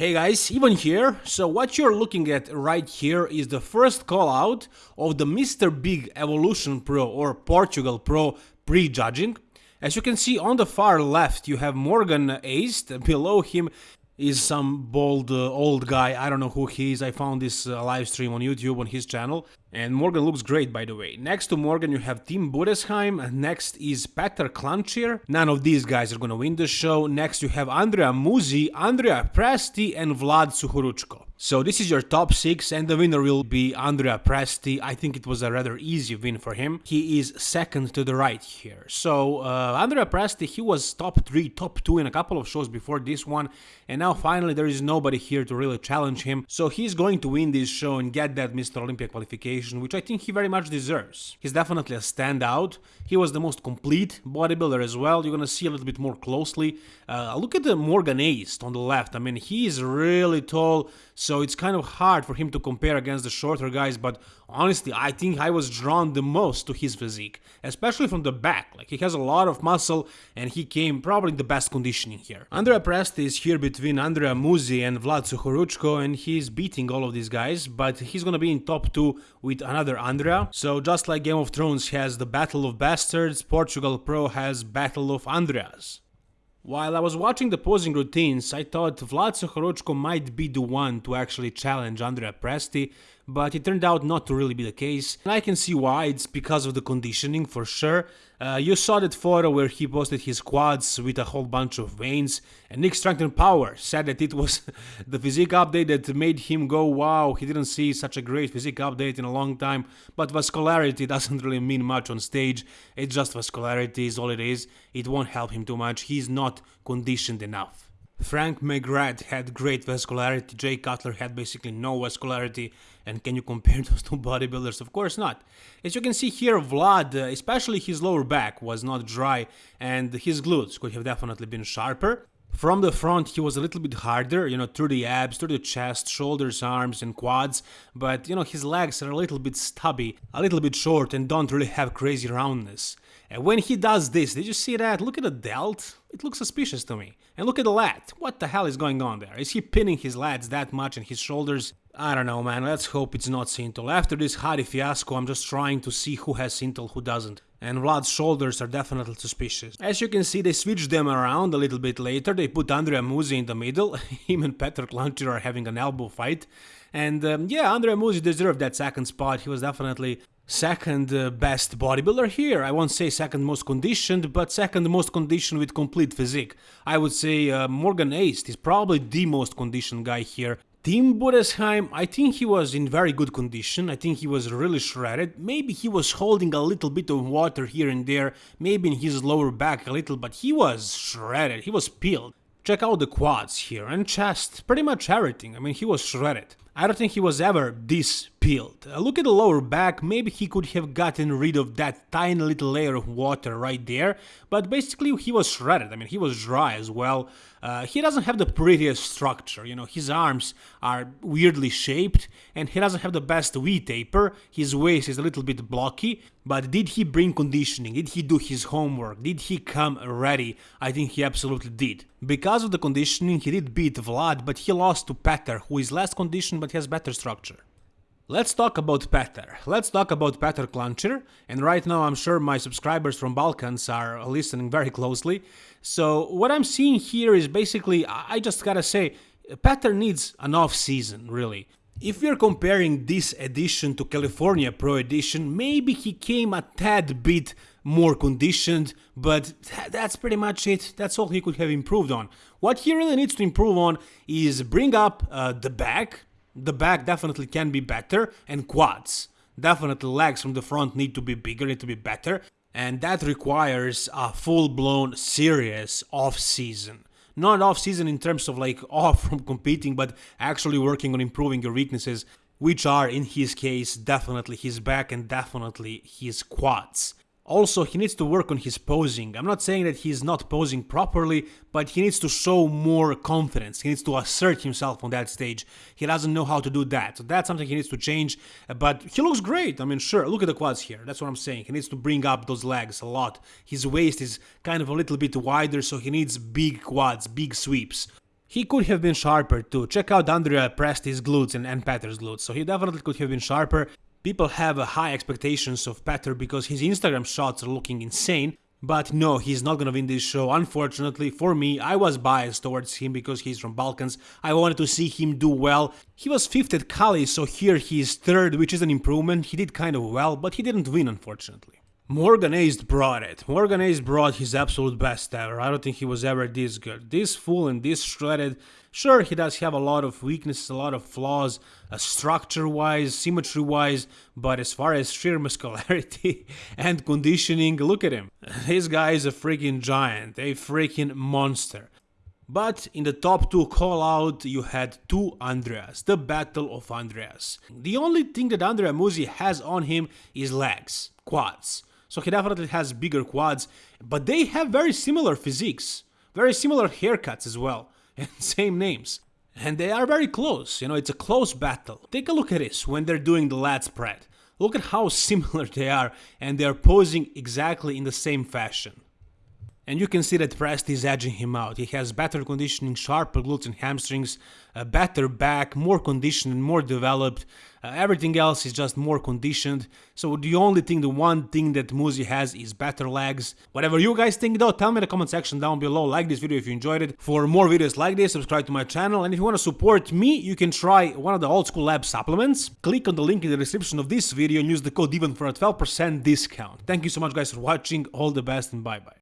Hey guys, Ivan here. So what you're looking at right here is the first call out of the Mr. Big Evolution Pro or Portugal Pro pre-judging. As you can see on the far left you have Morgan Aste, below him is some bold uh, old guy, I don't know who he is, I found this uh, live stream on YouTube on his channel. And Morgan looks great, by the way. Next to Morgan, you have Tim Budesheim. Next is Petar Klancir. None of these guys are gonna win the show. Next, you have Andrea Muzi, Andrea Presti, and Vlad Suhoruchko. So this is your top 6 and the winner will be Andrea Presti. I think it was a rather easy win for him. He is second to the right here. So uh, Andrea Presti, he was top 3, top 2 in a couple of shows before this one. And now finally there is nobody here to really challenge him. So he's going to win this show and get that Mr. Olympia qualification which I think he very much deserves. He's definitely a standout. He was the most complete bodybuilder as well. You're gonna see a little bit more closely. Uh, look at the Morgan Aste on the left. I mean, he's really tall, so it's kind of hard for him to compare against the shorter guys, but honestly, I think I was drawn the most to his physique, especially from the back. Like, he has a lot of muscle, and he came probably the best conditioning here. Andrea Presti is here between Andrea Muzi and Vlad Suhoruchko, and he's beating all of these guys, but he's gonna be in top 2 with another Andrea. So just like Game of Thrones has the Battle of Bastards, Portugal Pro has Battle of Andreas. While I was watching the posing routines, I thought Vlad Suhoruchko might be the one to actually challenge Andrea Presti, but it turned out not to really be the case. And I can see why, it's because of the conditioning for sure. Uh, you saw that photo where he posted his quads with a whole bunch of veins, and Nick Strength Power said that it was the physique update that made him go wow, he didn't see such a great physique update in a long time, but vascularity doesn't really mean much on stage, it's just vascularity is all it is, it won't help him too much, he's not conditioned enough. Frank McGrath had great vascularity, Jay Cutler had basically no vascularity, and can you compare those two bodybuilders? Of course not. As you can see here, Vlad, uh, especially his lower back, was not dry, and his glutes could have definitely been sharper. From the front, he was a little bit harder, you know, through the abs, through the chest, shoulders, arms, and quads, but, you know, his legs are a little bit stubby, a little bit short, and don't really have crazy roundness. And when he does this, did you see that? Look at the delt. It looks suspicious to me. And look at the lat. What the hell is going on there? Is he pinning his lats that much and his shoulders? I don't know, man. Let's hope it's not Synthol. After this Hadi fiasco, I'm just trying to see who has Synthol, who doesn't. And Vlad's shoulders are definitely suspicious. As you can see, they switched them around a little bit later. They put Andrea Muzi in the middle. Him and Petar Klancir are having an elbow fight. And um, yeah, Andrea Muzi deserved that second spot. He was definitely second uh, best bodybuilder here. I won't say second most conditioned, but second most conditioned with complete physique. I would say uh, Morgan Aste is probably the most conditioned guy here. Tim Budesheim, I think he was in very good condition, I think he was really shredded, maybe he was holding a little bit of water here and there, maybe in his lower back a little, but he was shredded, he was peeled. Check out the quads here and chest, pretty much everything, I mean he was shredded. I don't think he was ever this peeled. Uh, look at the lower back, maybe he could have gotten rid of that tiny little layer of water right there, but basically he was shredded, I mean he was dry as well. Uh, he doesn't have the prettiest structure, you know, his arms are weirdly shaped and he doesn't have the best V-taper, his waist is a little bit blocky, but did he bring conditioning, did he do his homework, did he come ready? I think he absolutely did. Because of the conditioning he did beat Vlad, but he lost to Petar, who is less conditioned but has better structure. Let's talk about Petar. Let's talk about Petar Klancir. And right now I'm sure my subscribers from Balkans are listening very closely. So what I'm seeing here is basically, I just gotta say, Petar needs an off season, really. If we're comparing this edition to California Pro Edition, maybe he came a tad bit more conditioned, but that's pretty much it. That's all he could have improved on. What he really needs to improve on is bring up uh, the back, the back definitely can be better, and quads. Definitely legs from the front need to be bigger, need to be better, and that requires a full-blown serious off-season. Not off-season in terms of like off from competing, but actually working on improving your weaknesses, which are in his case definitely his back and definitely his quads. Also, he needs to work on his posing. I'm not saying that he's not posing properly, but he needs to show more confidence. He needs to assert himself on that stage. He doesn't know how to do that. So that's something he needs to change. But he looks great. I mean, sure, look at the quads here. That's what I'm saying. He needs to bring up those legs a lot. His waist is kind of a little bit wider, so he needs big quads, big sweeps. He could have been sharper too. Check out Andrea Presti's glutes and, and Petar's glutes. So he definitely could have been sharper. People have high expectations of Petar because his Instagram shots are looking insane. But no, he's not gonna win this show. Unfortunately, for me, I was biased towards him because he's from Balkans. I wanted to see him do well. He was 5th at Kali, so here he is 3rd, which is an improvement. He did kind of well, but he didn't win, unfortunately. Morgan Aste brought it. Morgan Aste brought his absolute best ever. I don't think he was ever this good. This full and this shredded. Sure, he does have a lot of weaknesses, a lot of flaws, uh, structure-wise, symmetry-wise, but as far as sheer muscularity and conditioning, look at him. This guy is a freaking giant, a freaking monster. But in the top two call out, you had two Andreas, the battle of Andreas. The only thing that Andrea Muzi has on him is legs, quads so he definitely has bigger quads, but they have very similar physiques, very similar haircuts as well, and same names. And they are very close, you know, it's a close battle. Take a look at this when they're doing the lat spread. Look at how similar they are, and they're posing exactly in the same fashion. And you can see that Presti is edging him out. He has better conditioning, sharper glutes and hamstrings, a better back, more conditioned more developed. Uh, everything else is just more conditioned. So the only thing, the one thing that Muzi has is better legs. Whatever you guys think though, tell me in the comment section down below. Like this video if you enjoyed it. For more videos like this, subscribe to my channel. And if you want to support me, you can try one of the old school lab supplements. Click on the link in the description of this video and use the code EVEN for a 12% discount. Thank you so much guys for watching. All the best and bye bye.